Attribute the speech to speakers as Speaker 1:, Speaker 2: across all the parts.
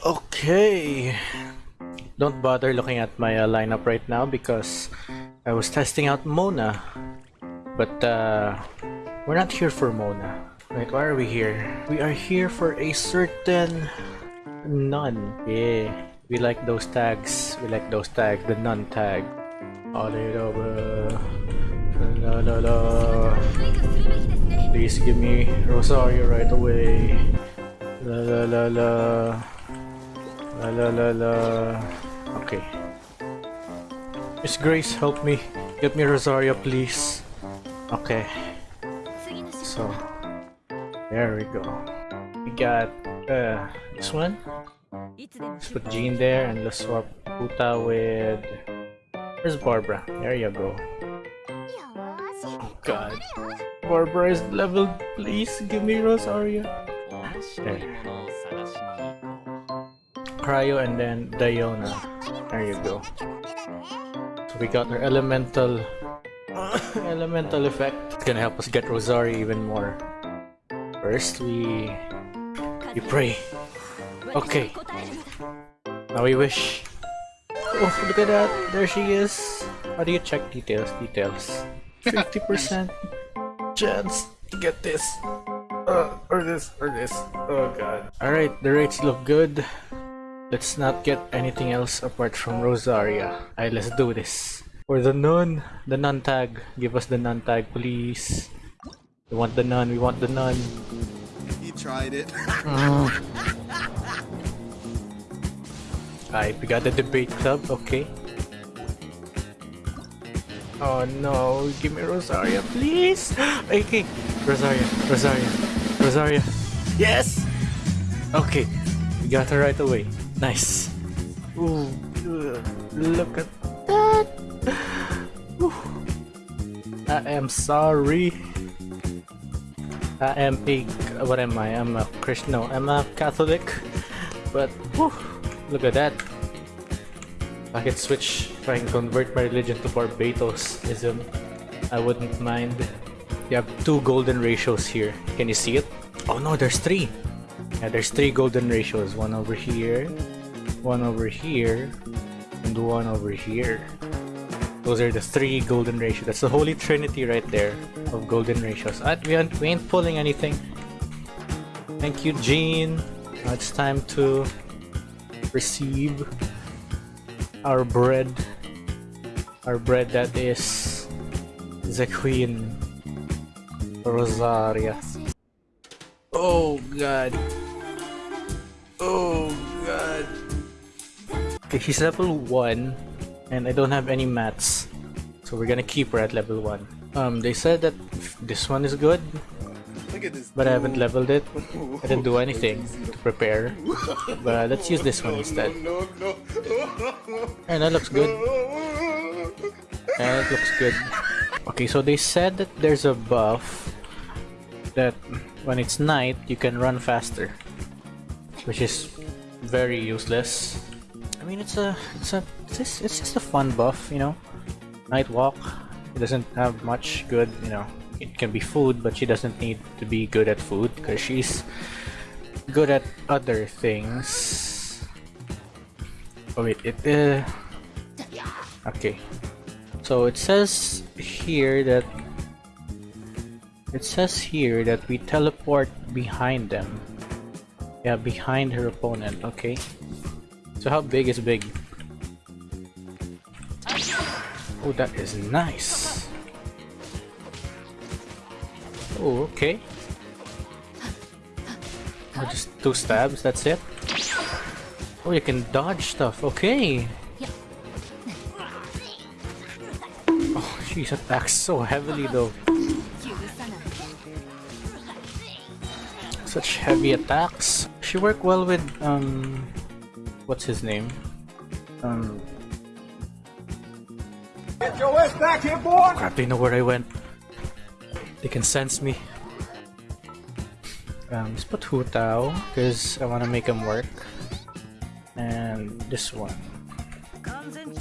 Speaker 1: Okay. Don't bother looking at my uh, lineup right now because I was testing out Mona. But uh, we're not here for Mona. Wait, why are we here? We are here for a certain nun. Yeah, we like those tags. We like those tags. The nun tag. All. Please give me Rosaria right away. La la la la. La la la la. Okay. Miss Grace, help me. Get me Rosaria, please. Okay. So, there we go. We got uh, this one. Let's put Jean there and let's swap Puta with... Where's Barbara? There you go. Oh god. Barbara is leveled. Please give me Rosaria. There. Cryo and then Diona. There you go. So we got our elemental elemental effect. It's gonna help us get Rosaria even more. First we we pray. Okay. Now we wish. Oh look at that! There she is! How do you check details? Details. 50% chance to get this. Uh, or this, or this. Oh god. Alright, the rates look good. Let's not get anything else apart from Rosaria. Alright, let's do this. For the nun, the nun tag. Give us the nun tag, please. We want the nun, we want the nun.
Speaker 2: He tried it.
Speaker 1: Alright, we got the debate club, okay. Oh no, give me Rosaria, please! Okay, Rosaria, Rosaria, Rosaria. Yes! Okay, we got her right away. Nice. Ooh, look at that! Ooh. I am sorry. I am a what am I? I'm a Christian. No, I'm a Catholic. But whew, look at that. If I could switch, if I can convert my religion to Barbatosism, I wouldn't mind. You have two golden ratios here. Can you see it? Oh no, there's three. Yeah, there's three golden ratios. One over here, one over here, and one over here. Those are the three golden ratios. That's the holy trinity right there of golden ratios. Uh, we, aren't, we ain't pulling anything. Thank you, Jean. Now it's time to receive our bread. Our bread that is the Queen Rosaria. Oh god. Oh god. Okay, she's level 1 and I don't have any mats. So we're gonna keep her at level 1. Um, they said that this one is good,
Speaker 2: Look at this.
Speaker 1: but I haven't leveled it. I didn't do anything to prepare. But let's use this one instead.
Speaker 2: No, no.
Speaker 1: And that looks good. That looks good. Okay, so they said that there's a buff that when it's night, you can run faster. Which is very useless. I mean, it's a, it's a, it's just, it's just a fun buff, you know? Night walk. It doesn't have much good, you know. It can be food, but she doesn't need to be good at food because she's good at other things. Oh wait, it uh Okay. So it says here that it says here that we teleport behind them. Yeah, behind her opponent, okay. So how big is big? Oh, that is nice. Oh, okay. Oh, just two stabs, that's it? Oh, you can dodge stuff, okay. Oh, she attacks so heavily though. Such heavy attacks. She work well with, um... What's his name? Um...
Speaker 3: Get your ass back here, boy!
Speaker 1: Crap, they know where I went. They can sense me. Um, let's put Hu Tao, because I want to make him work. And this one.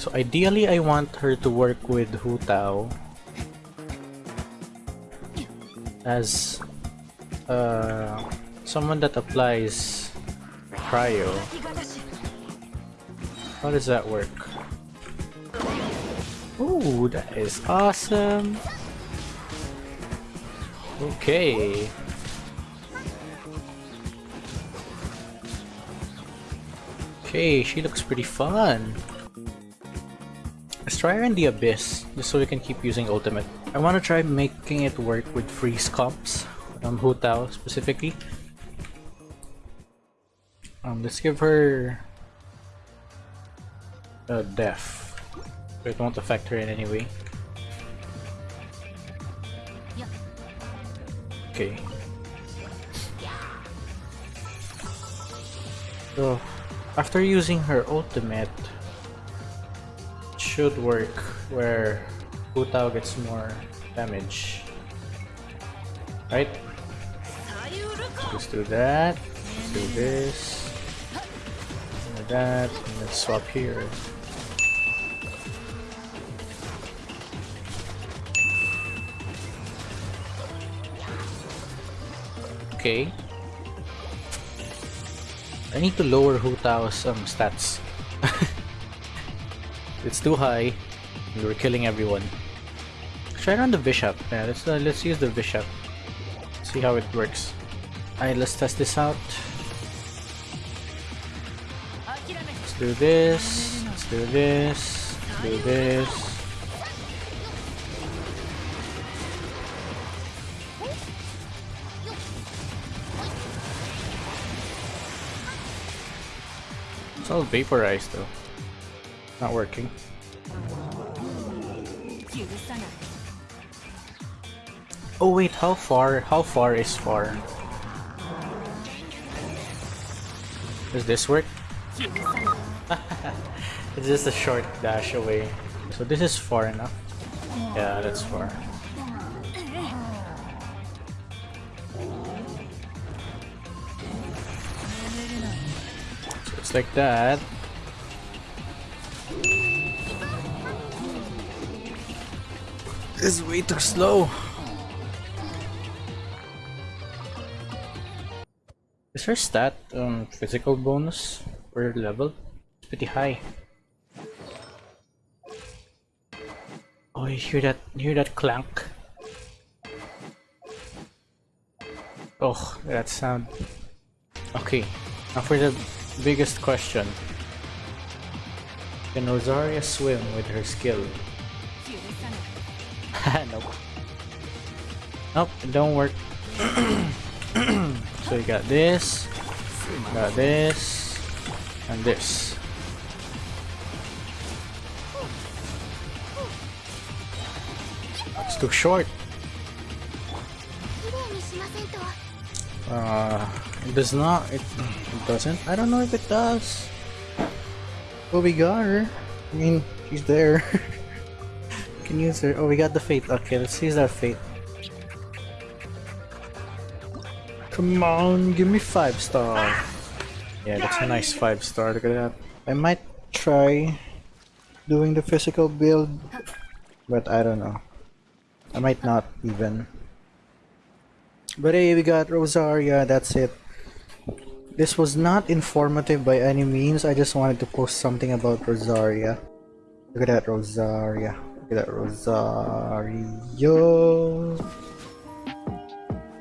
Speaker 1: So ideally, I want her to work with Hu Tao as uh, someone that applies cryo How does that work? Ooh, that is awesome. Okay. Okay, she looks pretty fun. Let's try her in the Abyss, just so we can keep using Ultimate. I want to try making it work with freeze comps, um, Hu Tao specifically. Um, let's give her a death. It won't affect her in any way. Okay. So, after using her ultimate, it should work where Hu Tao gets more damage. Right? Let's do that. Let's do this. That. And let's swap here. Okay. I need to lower Hu Tao's um, stats. it's too high. We're killing everyone. Try on the bishop. Yeah, let's uh, let's use the bishop. See how it works. Alright, let's test this out. Do this. Let's do this. Let's do this. It's all vaporized though. Not working. Oh wait, how far? How far is far? Does this work? it's just a short dash away. So this is far enough. Yeah, that's far. So it's like that. This is way too slow. Is her stat um physical bonus per level? Pretty high. Oh, you hear that? You hear that clank? Oh, that sound. Okay, now for the biggest question. Can Rosaria swim with her skill? nope. Nope, it don't work. so you got this, got this, and this. It's too short. Uh, it does not. It, it doesn't. I don't know if it does. But we got her. I mean, she's there. Can use her. Oh, we got the fate. Okay, let's use that fate. Come on, give me five star. Yeah, that's a nice five star. Look at that. I might try doing the physical build, but I don't know. I might not even. But hey, we got Rosaria. That's it. This was not informative by any means. I just wanted to post something about Rosaria. Look at that Rosaria. Look at that Rosaria.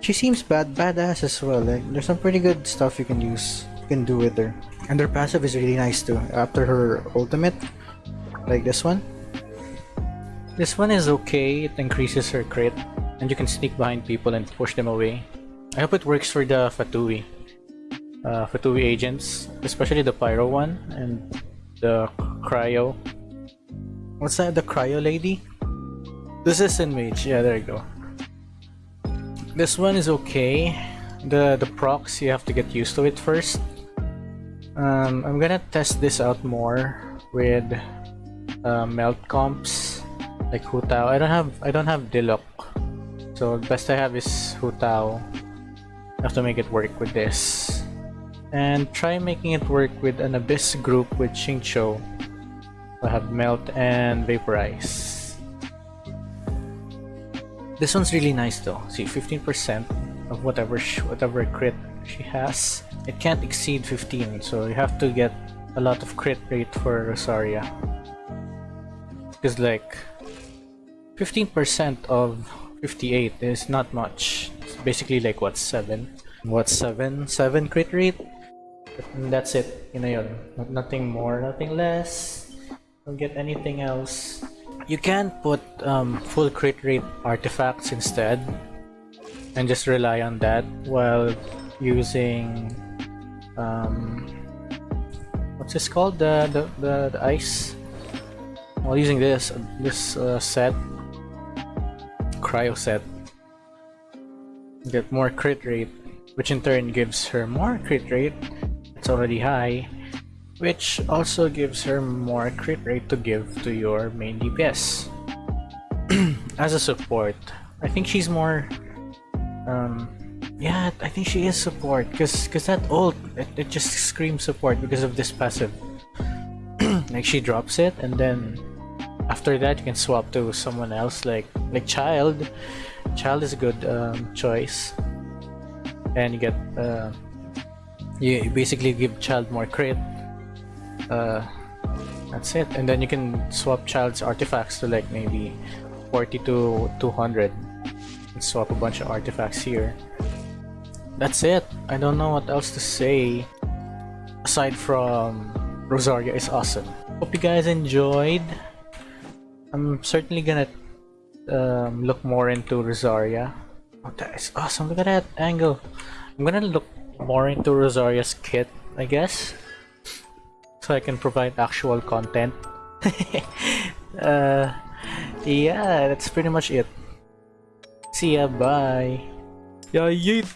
Speaker 1: She seems bad, badass as well. Like, there's some pretty good stuff you can use, you can do with her. And her passive is really nice too. After her ultimate, like this one. This one is okay. It increases her crit, and you can sneak behind people and push them away. I hope it works for the Fatui, uh, Fatui agents, especially the Pyro one and the Cryo. What's that? The Cryo lady? This is in Mage. Yeah, there you go. This one is okay. The the procs you have to get used to it first. Um, I'm gonna test this out more with uh, melt comps like Hu Tao. I don't have I don't have Diluc, so best I have is Hu Tao. I have to make it work with this, and try making it work with an Abyss group with Xingqiu. I have Melt and Vaporize. This one's really nice though. See, 15% of whatever whatever crit she has. It can't exceed 15, so you have to get a lot of crit rate for Rosaria. Because like 15% of 58 is not much. It's basically like what 7? What 7? 7 crit rate? And that's it. Yun na yun. Nothing more, nothing less. Don't get anything else. You can put um, full crit rate artifacts instead and just rely on that while using um, what's this called the the, the, the ice while using this this uh, set cryo set get more crit rate which in turn gives her more crit rate. It's already high which also gives her more crit rate to give to your main DPS as a support I think she's more um yeah i think she is support because because that ult it, it just screams support because of this passive. Like she drops it and then after that you can swap to someone else like like Childe Childe is a good um, choice and you get uh, you basically give Childe more crit uh, that's it and then you can swap Childe's artifacts to like maybe 40 to 200 and swap a bunch of artifacts here. That's it. I don't know what else to say aside from Rosaria is awesome. Hope you guys enjoyed. I'm certainly gonna um, look more into Rosaria. Oh, that is awesome. Look at that angle. I'm gonna look more into Rosaria's kit, I guess, so I can provide actual content. uh, yeah, that's pretty much it. See ya, bye. Yeah, yeet.